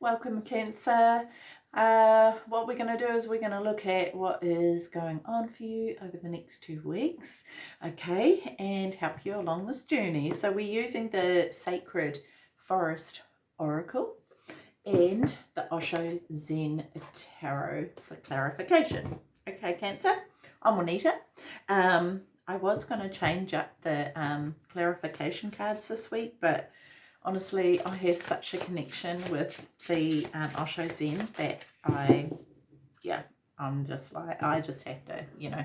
welcome Cancer. Uh, what we're going to do is we're going to look at what is going on for you over the next two weeks, okay, and help you along this journey. So we're using the Sacred Forest Oracle and the Osho Zen Tarot for clarification. Okay, Cancer, I'm Juanita. Um, I was going to change up the um, clarification cards this week, but honestly, I have such a connection with the um, Osho Zen that I, yeah, I'm just like, I just have to, you know,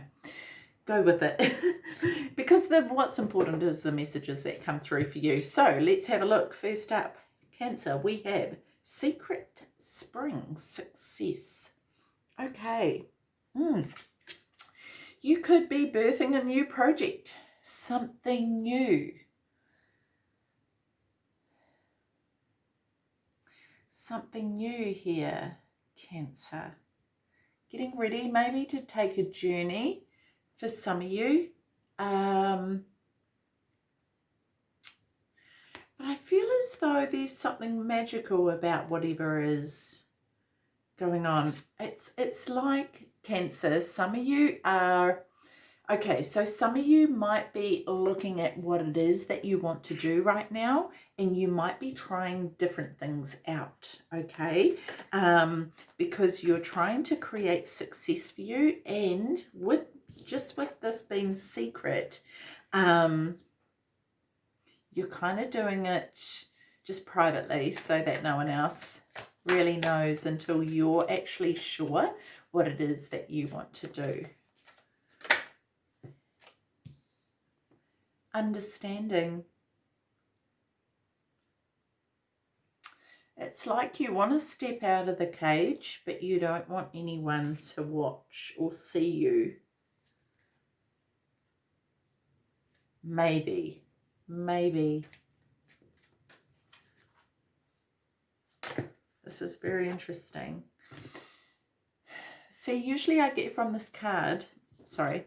go with it. because the, what's important is the messages that come through for you. So let's have a look. First up, Cancer, we have Secret Spring Success. Okay. Hmm. You could be birthing a new project, something new something new here, Cancer. Getting ready maybe to take a journey for some of you. Um, but I feel as though there's something magical about whatever is going on. It's, it's like Cancer. Some of you are Okay, so some of you might be looking at what it is that you want to do right now and you might be trying different things out, okay? Um, because you're trying to create success for you and with just with this being secret, um, you're kind of doing it just privately so that no one else really knows until you're actually sure what it is that you want to do. Understanding. It's like you want to step out of the cage, but you don't want anyone to watch or see you. Maybe, maybe. This is very interesting. See, usually I get from this card, sorry,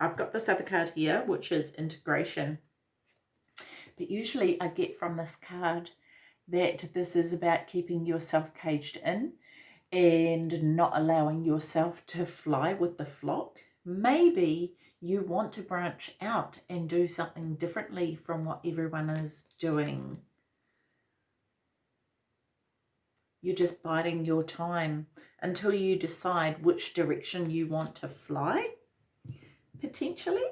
I've got this other card here, which is integration. But usually I get from this card that this is about keeping yourself caged in and not allowing yourself to fly with the flock. Maybe you want to branch out and do something differently from what everyone is doing. You're just biding your time until you decide which direction you want to fly potentially.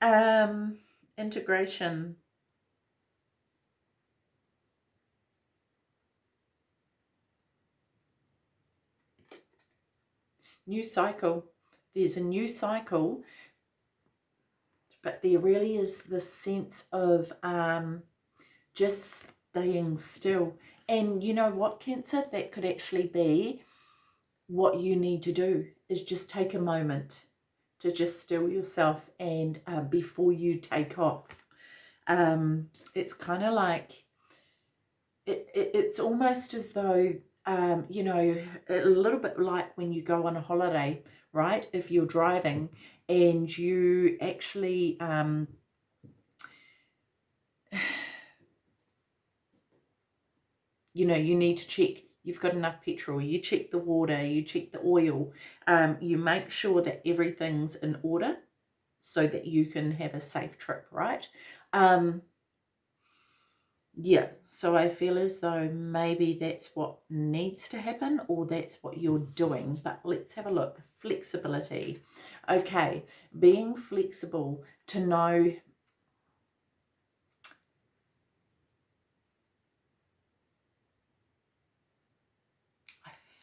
Um, integration. New cycle. There's a new cycle, but there really is this sense of um, just staying still. And you know what, Cancer? That could actually be what you need to do is just take a moment to just still yourself and uh, before you take off. Um, it's kind of like, it, it, it's almost as though, um, you know, a little bit like when you go on a holiday, right? If you're driving and you actually, um, you know, you need to check you've got enough petrol, you check the water, you check the oil, um, you make sure that everything's in order so that you can have a safe trip, right? Um, yeah, so I feel as though maybe that's what needs to happen or that's what you're doing. But let's have a look. Flexibility. Okay, being flexible to know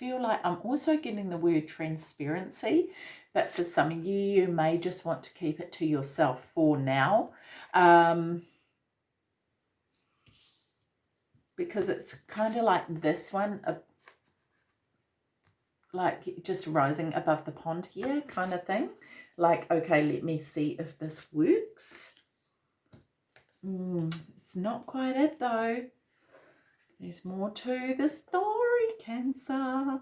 feel like I'm also getting the word transparency, but for some of you, you may just want to keep it to yourself for now. Um, because it's kind of like this one, uh, like just rising above the pond here kind of thing. Like, okay, let me see if this works. Mm, it's not quite it though. There's more to the story. Cancer.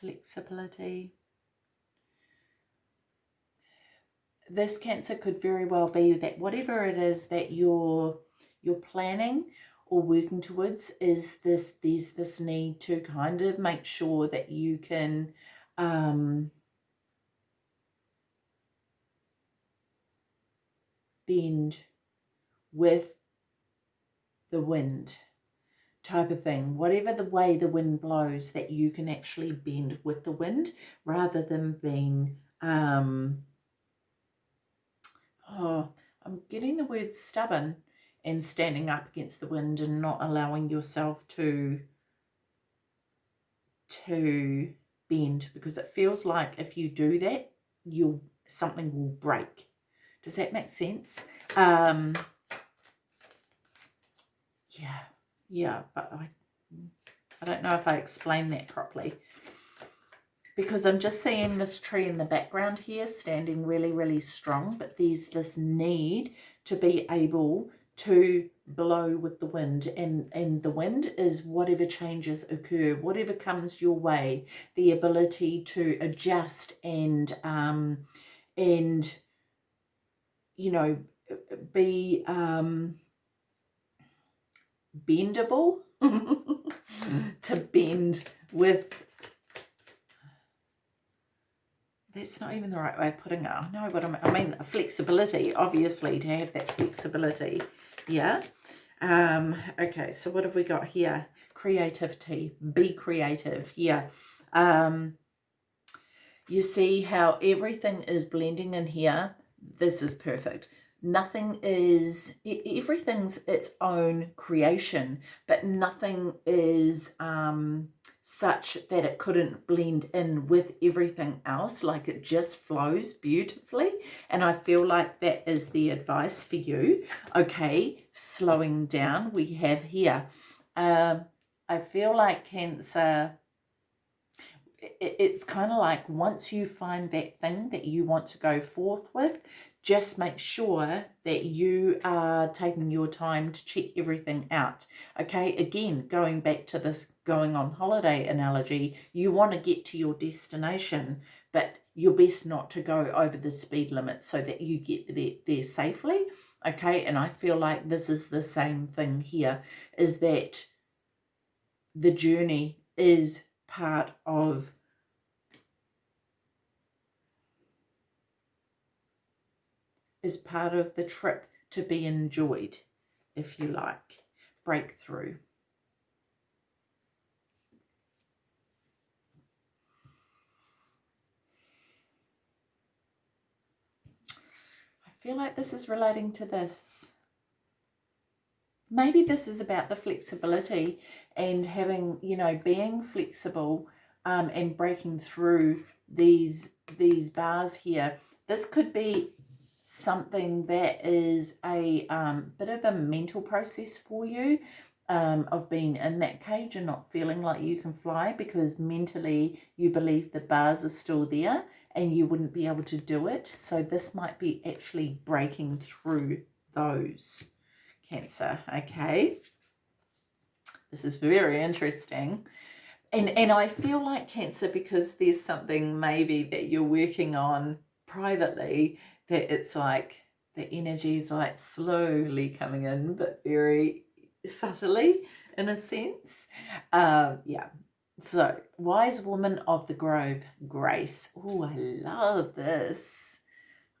Flexibility. This Cancer could very well be that whatever it is that you're, you're planning or working towards is this there's this need to kind of make sure that you can um, bend with the wind type of thing. Whatever the way the wind blows that you can actually bend with the wind rather than being um oh i'm getting the word stubborn and standing up against the wind and not allowing yourself to to bend because it feels like if you do that you'll something will break. Does that make sense? Um yeah yeah but i i don't know if i explained that properly. Because i'm just seeing this tree in the background here standing really really strong but there's this need to be able to blow with the wind. And and the wind is whatever changes occur whatever comes your way the ability to adjust and um and you know be um bendable? To bend with that's not even the right way of putting it. I know what I mean. Flexibility, obviously, to have that flexibility yeah? Um okay so what have we got here? Creativity. Be creative yeah. Um you see how everything is blending in here? This is perfect nothing is everything's its own creation but nothing is um such that it couldn't blend in with everything else like it just flows beautifully. And I feel like that is the advice for you. Okay slowing down we have here. Um, I feel like cancer it's kind of like once you find that thing that you want to go forth with just make sure that you are taking your time to check everything out. Okay, again, going back to this going on holiday analogy, you want to get to your destination, but you're best not to go over the speed limit so that you get there, there safely. Okay, and I feel like this is the same thing here, is that the journey is part of is part of the trip to be enjoyed, if you like. Breakthrough. I feel like this is relating to this. Maybe this is about the flexibility and having, you know, being flexible um, and breaking through these these bars here. This could be something that is a um, bit of a mental process for you um, of being in that cage and not feeling like you can fly because mentally you believe the bars are still there and you wouldn't be able to do it. So this might be actually breaking through those. Cancer, okay? This is very interesting. And, and I feel like Cancer because there's something maybe that you're working on privately that it's like the energy is like slowly coming in, but very subtly in a sense. Um, yeah. So, Wise Woman of the Grove, Grace. Oh, I love this.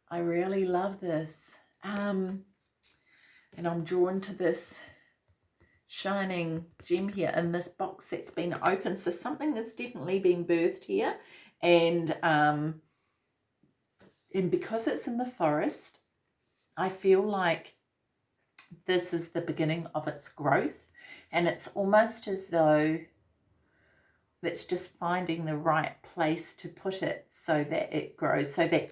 I really love this. Um, and I'm drawn to this shining gem here in this box that's been opened. So something that's definitely been birthed here. And um, and because it's in the forest, I feel like this is the beginning of its growth. And it's almost as though it's just finding the right place to put it so that it grows, so that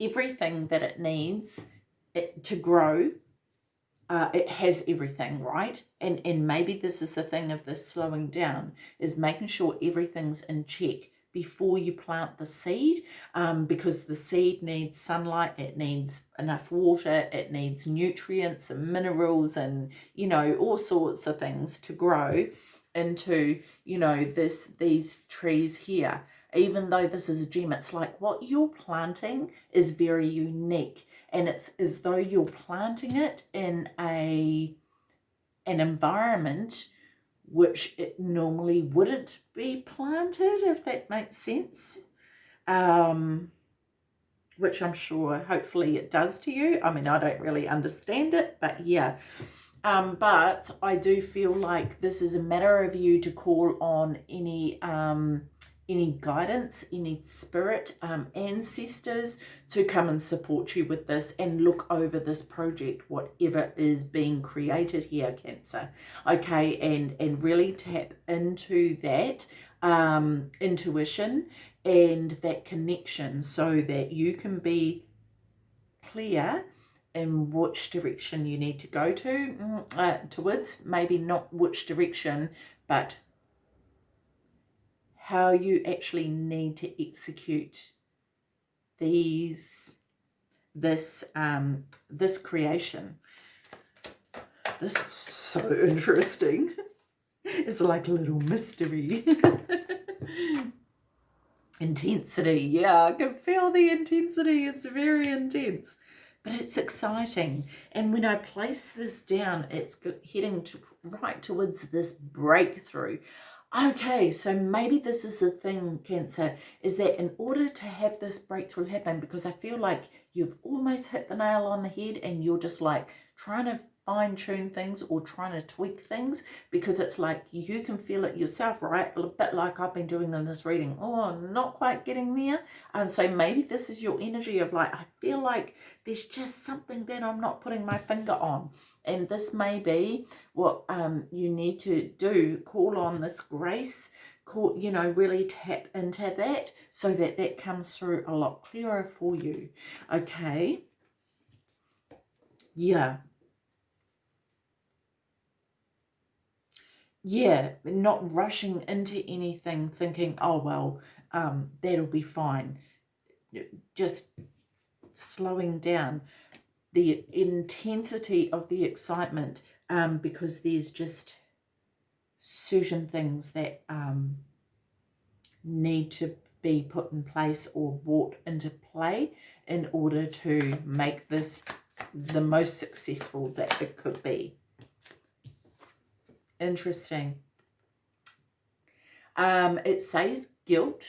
everything that it needs it, to grow, uh, it has everything, right? And, and maybe this is the thing of this slowing down, is making sure everything's in check before you plant the seed um, because the seed needs sunlight, it needs enough water, it needs nutrients and minerals and, you know, all sorts of things to grow into, you know, this these trees here. Even though this is a gem, it's like what you're planting is very unique and it's as though you're planting it in a an environment which it normally wouldn't be planted, if that makes sense. Um, which I'm sure hopefully it does to you. I mean, I don't really understand it, but yeah. Um, but I do feel like this is a matter of you to call on any um, any guidance, any spirit, um, ancestors to come and support you with this and look over this project, whatever is being created here, Cancer. Okay, and, and really tap into that um, intuition and that connection so that you can be clear in which direction you need to go to mm, uh, towards maybe not which direction but how you actually need to execute these this um this creation. This is so interesting. It's like a little mystery. Intensity. Yeah i can feel the intensity. It's very intense. But it's exciting. And when i place this down it's heading to right towards this breakthrough okay, so maybe this is the thing, Cancer, is that in order to have this breakthrough happen, because I feel like you've almost hit the nail on the head and you're just like trying to fine tune things or trying to tweak things because it's like you can feel it yourself, right? A bit like I've been doing in this reading. Oh, not quite getting there. And so maybe this is your energy of like, I feel like there's just something that I'm not putting my finger on. And this may be what um, you need to do. Call on this grace call, you know, really tap into that so that that comes through a lot clearer for you. Okay. Yeah. Yeah, not rushing into anything thinking, oh, well, um, that'll be fine. Just slowing down the intensity of the excitement um, because there's just certain things that um, need to be put in place or brought into play in order to make this the most successful that it could be. Interesting. Um, it says guilt.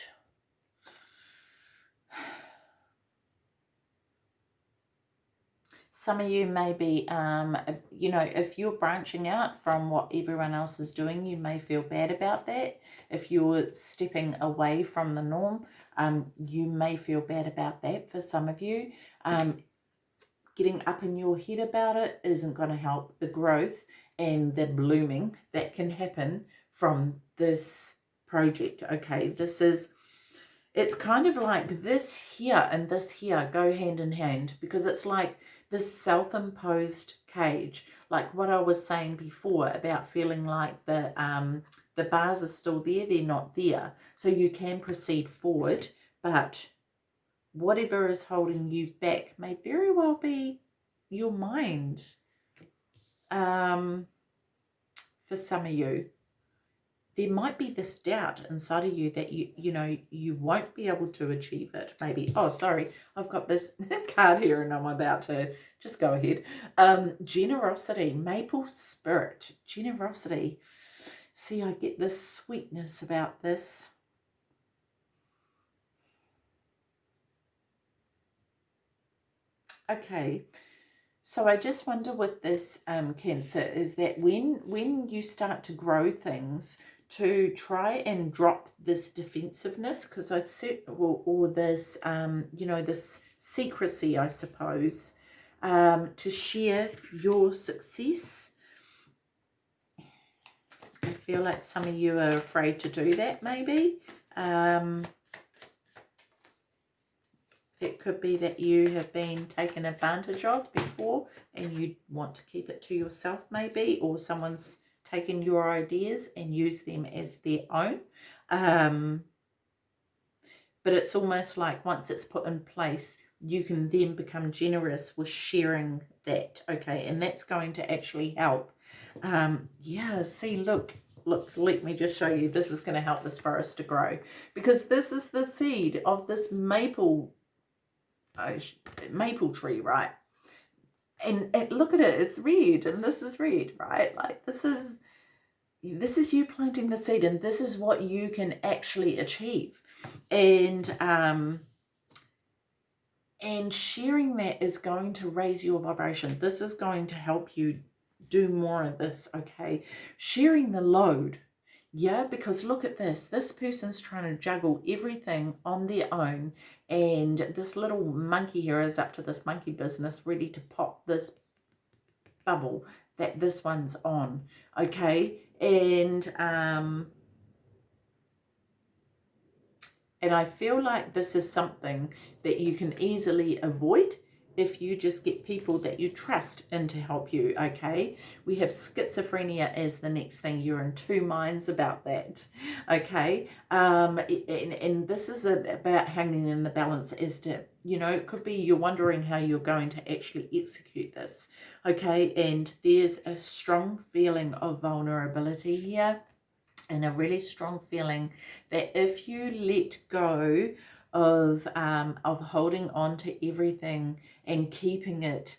Some of you may be, um, you know, if you're branching out from what everyone else is doing, you may feel bad about that. If you're stepping away from the norm, um, you may feel bad about that for some of you. Um, getting up in your head about it isn't going to help the growth and the blooming that can happen from this project. Okay, this is, it's kind of like this here and this here go hand in hand because it's like this self-imposed cage, like what I was saying before about feeling like the, um, the bars are still there, they're not there. So you can proceed forward, but whatever is holding you back may very well be your mind um, for some of you, there might be this doubt inside of you that you, you know, you won't be able to achieve it. Maybe, oh, sorry, I've got this card here and I'm about to just go ahead. Um, generosity, maple spirit, generosity. See, I get this sweetness about this. Okay, so I just wonder with this um, Cancer is that when, when you start to grow things, to try and drop this defensiveness because I said, or, or this, um, you know, this secrecy, I suppose, um, to share your success. I feel like some of you are afraid to do that maybe. Um, it could be that you have been taken advantage of before and you want to keep it to yourself maybe or someone's taken your ideas and used them as their own. Um, but it's almost like once it's put in place, you can then become generous with sharing that. Okay, and that's going to actually help. Um, yeah, see, look, look, let me just show you. This is going to help this forest to grow because this is the seed of this maple maple tree, right? and, and look at it, it's red and this is red, right? Like this is, this is you planting the seed and this is what you can actually achieve. And, um, and sharing that is going to raise your vibration. This is going to help you do more of this, okay? Sharing the load, yeah, because look at this. This person's trying to juggle everything on their own and this little monkey here is up to this monkey business ready to pop this bubble that this one's on, okay? And, um, and I feel like this is something that you can easily avoid if you just get people that you trust in to help you, okay? We have schizophrenia as the next thing. You're in two minds about that, okay? Um, and, and this is about hanging in the balance as to, you know, it could be you're wondering how you're going to actually execute this, okay? And there's a strong feeling of vulnerability here and a really strong feeling that if you let go of um, of holding on to everything and keeping it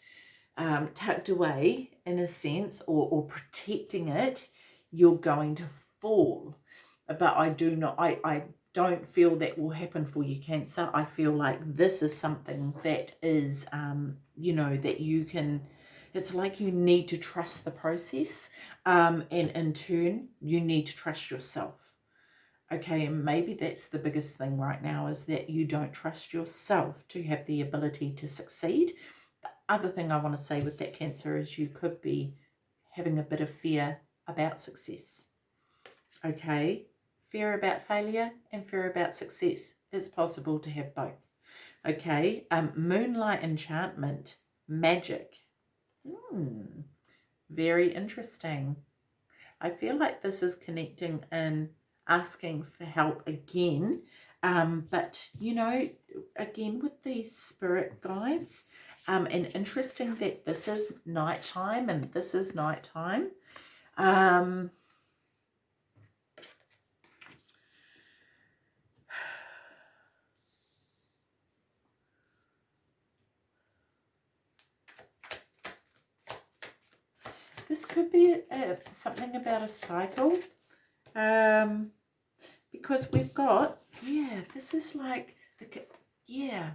um, tucked away in a sense or, or protecting it, you're going to fall. But I do not, I, I don't feel that will happen for you, Cancer. I feel like this is something that is, um, you know, that you can, it's like you need to trust the process um, and in turn, you need to trust yourself. Okay, and maybe that's the biggest thing right now is that you don't trust yourself to have the ability to succeed. The other thing I want to say with that cancer is you could be having a bit of fear about success. Okay, fear about failure and fear about success. It's possible to have both. Okay, um, moonlight enchantment, magic. Hmm, very interesting. I feel like this is connecting in asking for help again. Um, but, you know, again with these spirit guides, um, and interesting that this is nighttime and this is nighttime. Um, this could be a, something about a cycle. Um, because we've got, yeah, this is like, the yeah,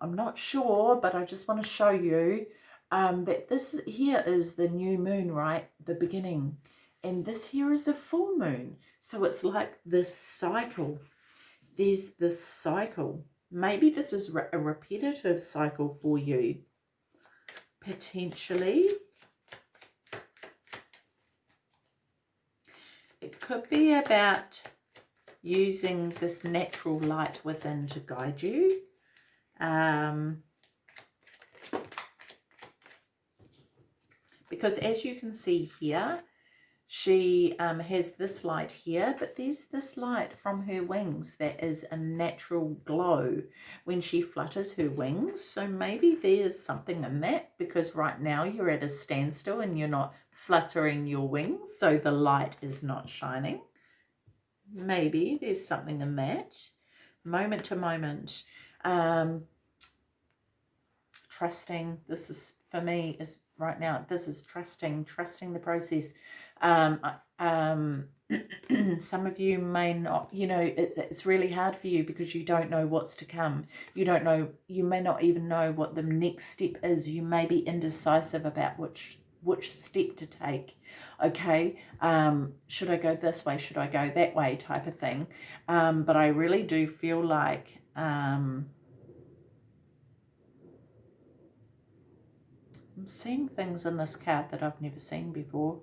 I'm not sure, but I just want to show you um, that this here is the new moon, right? The beginning. And this here is a full moon. So it's like this cycle. There's this cycle. Maybe this is a repetitive cycle for you. Potentially. It could be about using this natural light within to guide you. Um, because as you can see here, she um, has this light here, but there's this light from her wings that is a natural glow when she flutters her wings. So maybe there's something in that because right now you're at a standstill and you're not fluttering your wings, so the light is not shining. Maybe there's something in that. Moment to moment. Um, trusting, this is, for me, is right now, this is trusting, trusting the process. Um, um, some of you may not, you know, it's, it's really hard for you because you don't know what's to come. You don't know, you may not even know what the next step is. You may be indecisive about which which step to take okay? Um should i go this way? Should i go that way type of thing? Um but i really do feel like um i'm seeing things in this card that i've never seen before.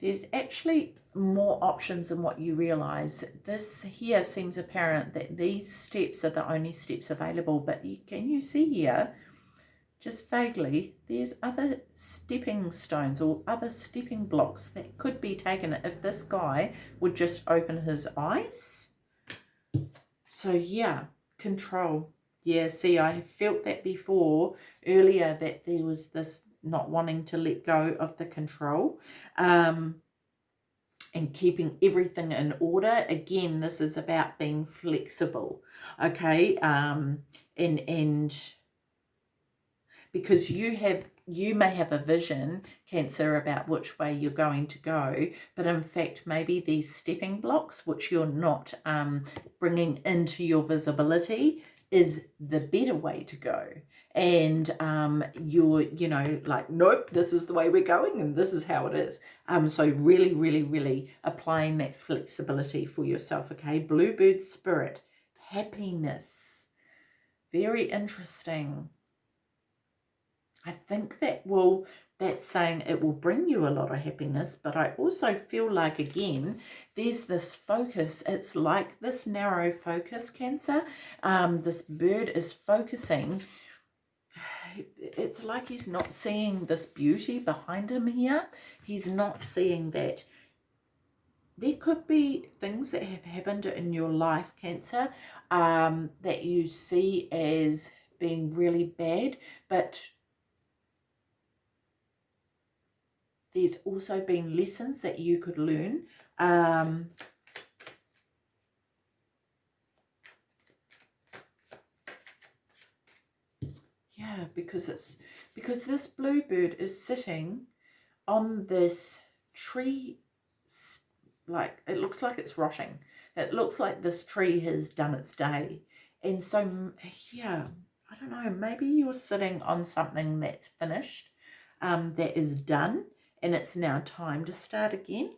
There's actually more options than what you realize. This here seems apparent that these steps are the only steps available but you, can you see here just vaguely, there's other stepping stones or other stepping blocks that could be taken if this guy would just open his eyes. So yeah, control. Yeah, see, I felt that before earlier that there was this not wanting to let go of the control um, and keeping everything in order. Again, this is about being flexible, okay? Um, and, and because you have you may have a vision cancer about which way you're going to go but in fact maybe these stepping blocks which you're not um, bringing into your visibility is the better way to go. And um, you're you know like nope this is the way we're going and this is how it is. Um, so really really really applying that flexibility for yourself okay? Bluebird spirit happiness. Very interesting I think that will that's saying it will bring you a lot of happiness but I also feel like again there's this focus. It's like this narrow focus cancer. Um, this bird is focusing. It's like he's not seeing this beauty behind him here. He's not seeing that. There could be things that have happened in your life cancer um, that you see as being really bad but there's also been lessons that you could learn. Um, yeah, because it's because this bluebird is sitting on this tree, like it looks like it's rotting. It looks like this tree has done its day. And so, yeah, I don't know, maybe you're sitting on something that's finished, um, that is done, and it's now time to start again.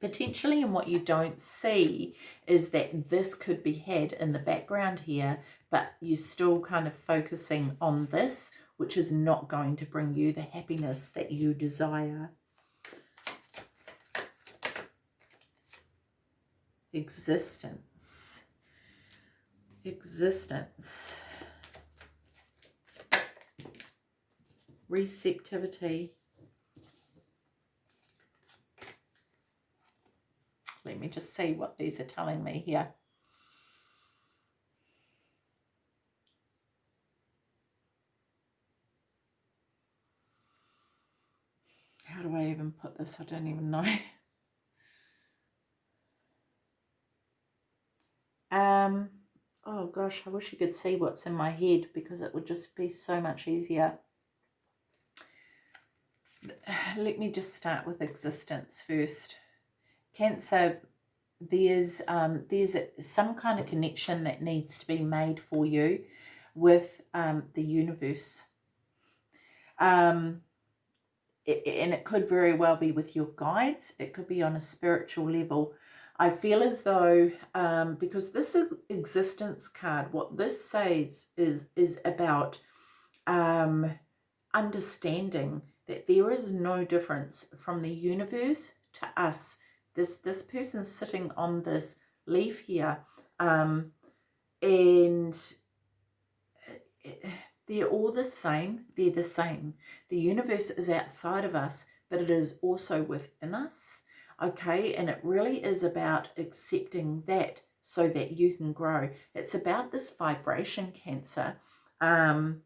Potentially, and what you don't see is that this could be had in the background here, but you're still kind of focusing on this, which is not going to bring you the happiness that you desire. Existence. Existence. Receptivity. Let me just see what these are telling me here. How do I even put this? I don't even know. um, oh gosh, I wish you could see what's in my head because it would just be so much easier. Let me just start with existence first. Cancer, there's um, there's some kind of connection that needs to be made for you with um, the universe. Um, it, and it could very well be with your guides. It could be on a spiritual level. I feel as though, um, because this existence card, what this says is, is about um, understanding that there is no difference from the universe to us this this person's sitting on this leaf here um, and they're all the same they're the same. The universe is outside of us but it is also within us okay? And it really is about accepting that so that you can grow. It's about this vibration cancer um,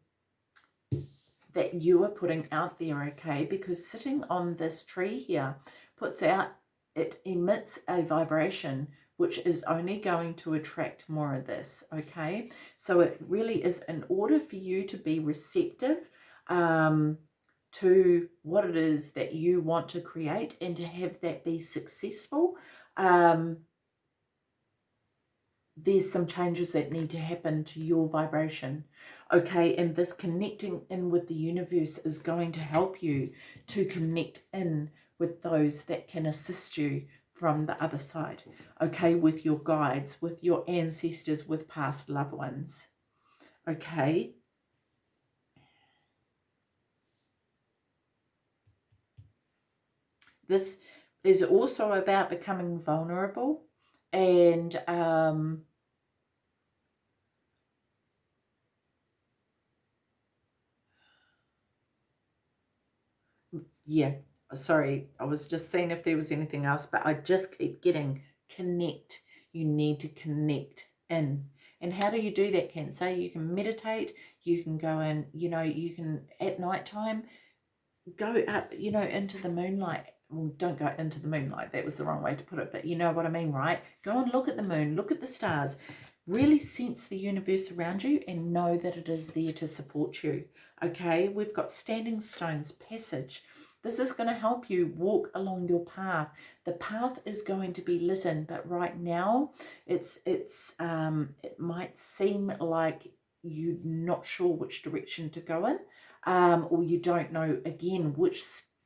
that you are putting out there okay? Because sitting on this tree here puts out it emits a vibration which is only going to attract more of this, okay? So it really is in order for you to be receptive um, to what it is that you want to create and to have that be successful, um, there's some changes that need to happen to your vibration okay and this connecting in with the universe is going to help you to connect in with those that can assist you from the other side, okay, with your guides, with your ancestors, with past loved ones, okay. This is also about becoming vulnerable and um, yeah, sorry, I was just seeing if there was anything else, but I just keep getting connect. You need to connect in. And how do you do that, Cancer? You can meditate, you can go in, you know, you can at night time go up, you know, into the moonlight. Well, don't go into the moonlight. That was the wrong way to put it, but you know what I mean, right? Go and look at the moon, look at the stars. Really sense the universe around you and know that it is there to support you. Okay, we've got standing stones, passage. This is going to help you walk along your path. The path is going to be lit in, but right now it's it's um, it might seem like you're not sure which direction to go in, um, or you don't know again which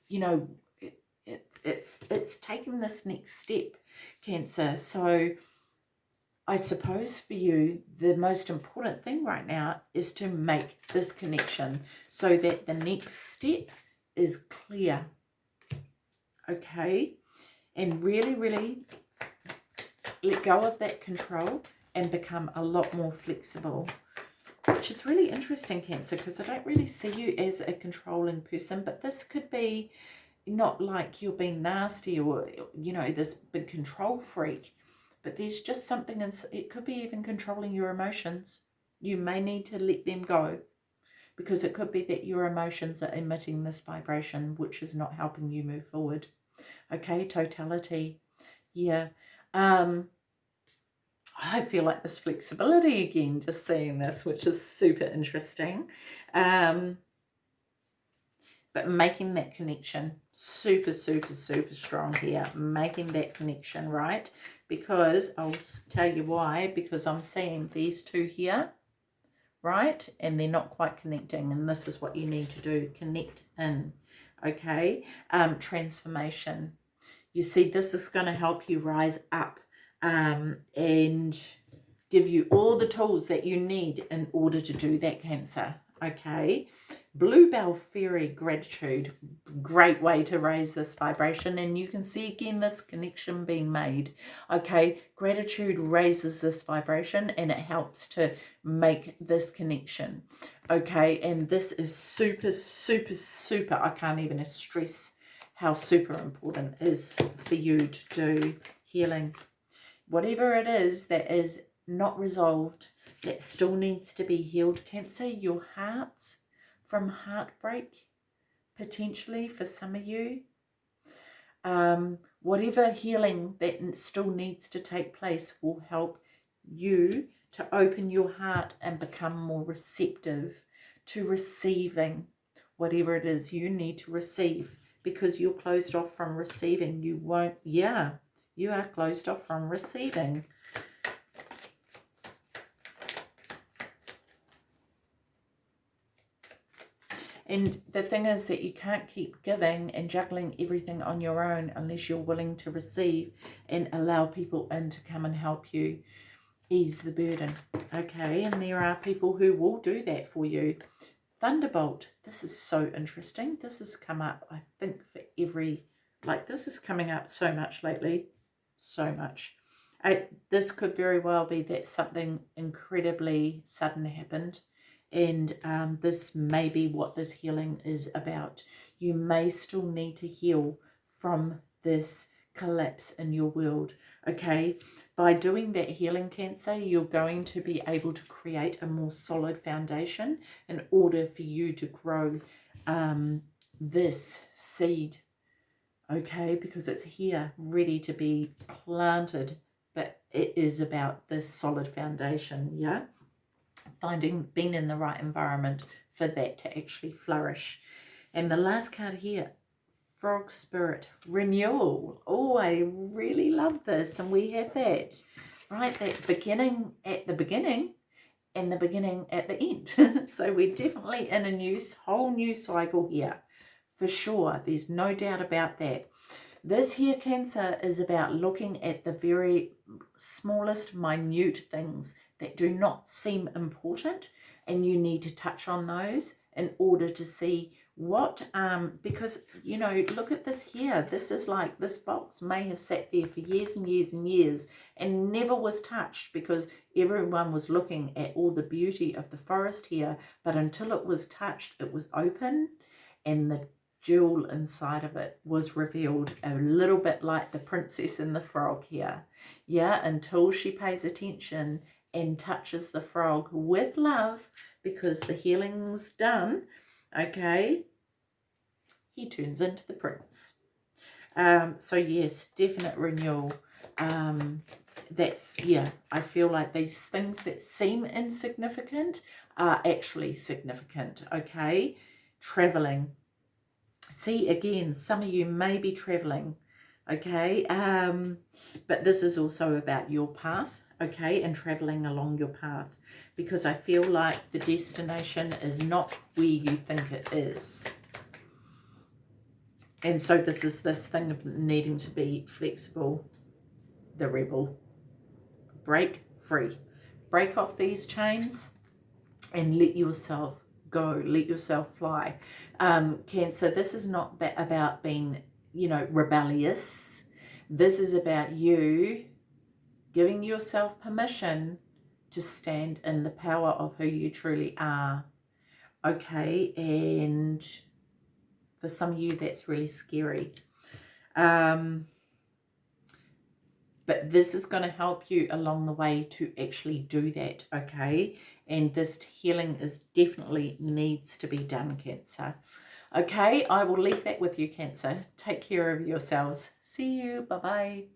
you know it, it, it's it's taking this next step, Cancer. So I suppose for you, the most important thing right now is to make this connection so that the next step is clear. Okay? And really, really let go of that control and become a lot more flexible. Which is really interesting, Cancer, because I don't really see you as a controlling person, but this could be not like you're being nasty or, you know, this big control freak but there's just something, in, it could be even controlling your emotions. You may need to let them go because it could be that your emotions are emitting this vibration, which is not helping you move forward. Okay, totality. Yeah. Um, I feel like this flexibility again, just seeing this, which is super interesting. Um, but making that connection super, super, super strong here. Making that connection, right? because I'll tell you why, because I'm seeing these two here, right? And they're not quite connecting. And this is what you need to do, connect in, okay? Um, transformation. You see, this is going to help you rise up um, and give you all the tools that you need in order to do that cancer, okay? Bluebell Fairy Gratitude, great way to raise this vibration. And you can see again this connection being made. Okay, gratitude raises this vibration and it helps to make this connection. Okay, and this is super, super, super, I can't even stress how super important is for you to do healing. Whatever it is that is not resolved, that still needs to be healed, Cancer, your heart's from heartbreak, potentially for some of you. Um, whatever healing that still needs to take place will help you to open your heart and become more receptive to receiving whatever it is you need to receive because you're closed off from receiving. You won't, yeah, you are closed off from receiving. And the thing is that you can't keep giving and juggling everything on your own unless you're willing to receive and allow people in to come and help you ease the burden. Okay, and there are people who will do that for you. Thunderbolt, this is so interesting. This has come up, I think, for every, like this is coming up so much lately. So much. I, this could very well be that something incredibly sudden happened and um, this may be what this healing is about. You may still need to heal from this collapse in your world, okay? By doing that healing cancer, you're going to be able to create a more solid foundation in order for you to grow um, this seed, okay? Because it's here, ready to be planted, but it is about this solid foundation, yeah? Finding being in the right environment for that to actually flourish. And the last card here, Frog Spirit, Renewal. Oh, I really love this. And we have that, right? That beginning at the beginning and the beginning at the end. so we're definitely in a new, whole new cycle here. For sure. There's no doubt about that. This here Cancer is about looking at the very smallest, minute things that do not seem important and you need to touch on those in order to see what um because you know look at this here. This is like this box may have sat there for years and years and years and never was touched because everyone was looking at all the beauty of the forest here but until it was touched it was open and the jewel inside of it was revealed a little bit like the princess and the frog here. Yeah until she pays attention and touches the frog with love because the healing's done, okay, he turns into the prince. Um, so yes, definite renewal. Um, that's yeah i feel like these things that seem insignificant are actually significant okay? Traveling see again some of you may be traveling okay? Um but this is also about your path okay and traveling along your path. Because i feel like the destination is not where you think it is. And so this is this thing of needing to be flexible. The rebel. Break free. Break off these chains and let yourself go. Let yourself fly. Um cancer this is not about being you know rebellious. This is about you giving yourself permission to stand in the power of who you truly are. Okay and for some of you that's really scary. Um but this is going to help you along the way to actually do that okay? And this healing is definitely needs to be done cancer. Okay i will leave that with you cancer. Take care of yourselves. See you. Bye bye